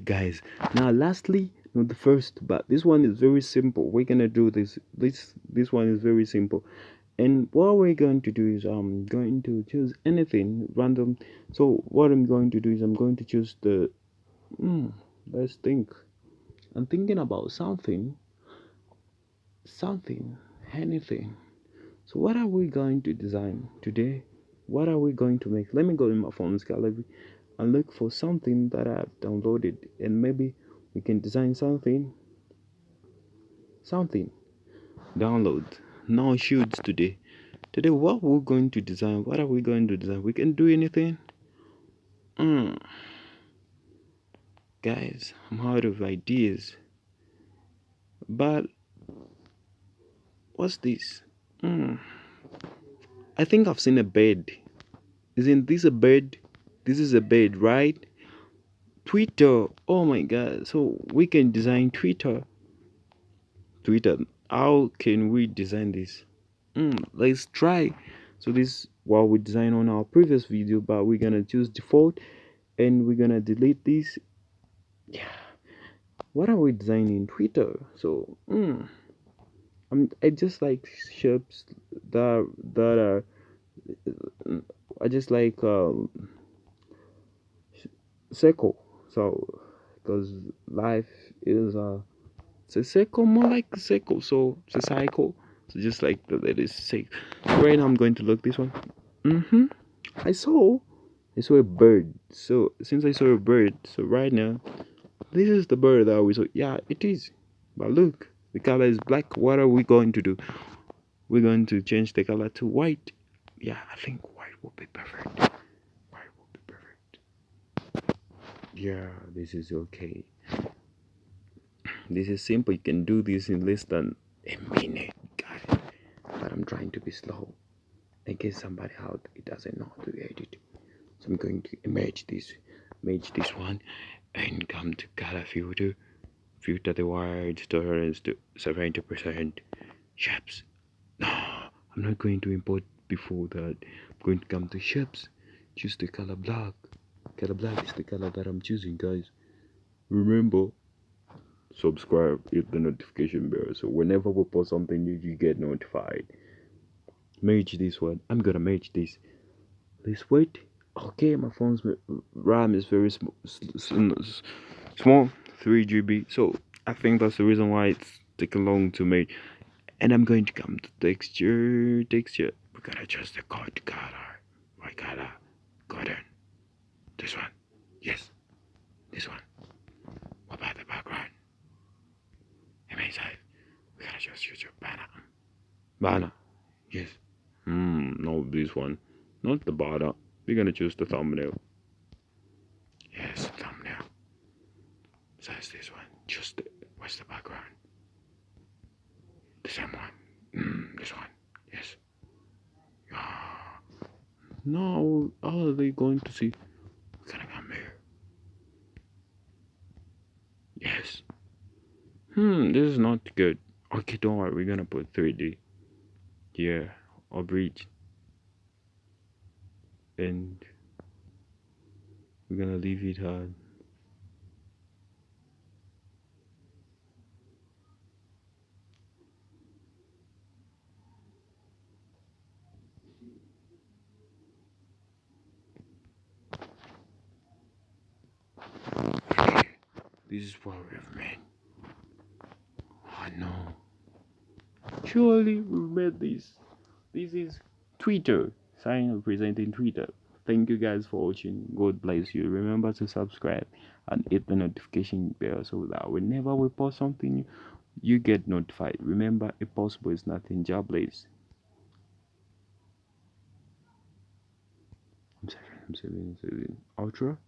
guys. Now lastly not the first but this one is very simple. We're gonna do this this this one is very simple. And what we're going to do is i'm going to choose anything random. So what i'm going to do is i'm going to choose the hmm, let's think. I'm thinking about something something anything. So what are we going to design today? What are we going to make? Let me go in my phone's gallery and look for something that i've downloaded and maybe we can design something something. Download. No shoots today. Today what we're going to design what are we going to design? We can do anything? Mm. guys i'm out of ideas. But what's this? Mm. i think i've seen a bed. Isn't this a bed this is a bed right? Twitter. Oh my god. So we can design twitter. Twitter. How can we design this? Mm, let's try. So this what we designed on our previous video but we're gonna choose default and we're gonna delete this. Yeah. What are we designing? Twitter. So mm, I'm, I just like shapes that that are I just like um, circle so because life is a it's a circle more like a circle so it's a cycle. So just like the six. Right now i'm going to look this one. Mm-hmm. I saw i saw a bird. So since i saw a bird so right now this is the bird that we saw. Yeah it is. But look the color is black. What are we going to do? We're going to change the color to white. Yeah i think white will be perfect white will be perfect yeah this is okay. This is simple. You can do this in less than a minute. Guys but i'm trying to be slow. In case somebody out it doesn't know how to edit. So i'm going to image this image this one and come to color filter filter the white tolerance to 70 percent. Shapes. No i'm not going to import before that. I'm going to come to shapes. Choose the color black color black is the color that i'm choosing guys. Remember subscribe hit the notification bell. So whenever we post something new you get notified. Merge this one. I'm gonna merge this. Let's wait. Okay my phone's ram is very small small 3 gb so i think that's the reason why it's taking long to make and i'm going to come to texture texture. We gotta adjust the color color what color golden this one? Yes. This one. What about the background? Amazing we gotta just use your banner. Banner? Yes. Hmm no this one. Not the banner. We're gonna choose the thumbnail. Yes thumbnail. Says this one. Just the, what's the background? The same one. Mm, this one. Yes. Yeah. now are they going to see we're gonna come here yes hmm this is not good. Okay don't worry. We're gonna put 3d yeah or bridge. And we're gonna leave it hard. This is what we've made. I know. Surely we made this. This is Twitter. Sign representing Twitter. Thank you guys for watching. God bless you. Remember to subscribe and hit the notification bell so that whenever we post something you get notified. Remember, impossible is nothing. Job bless. I'm saving, I'm saving, I'm saving. Ultra.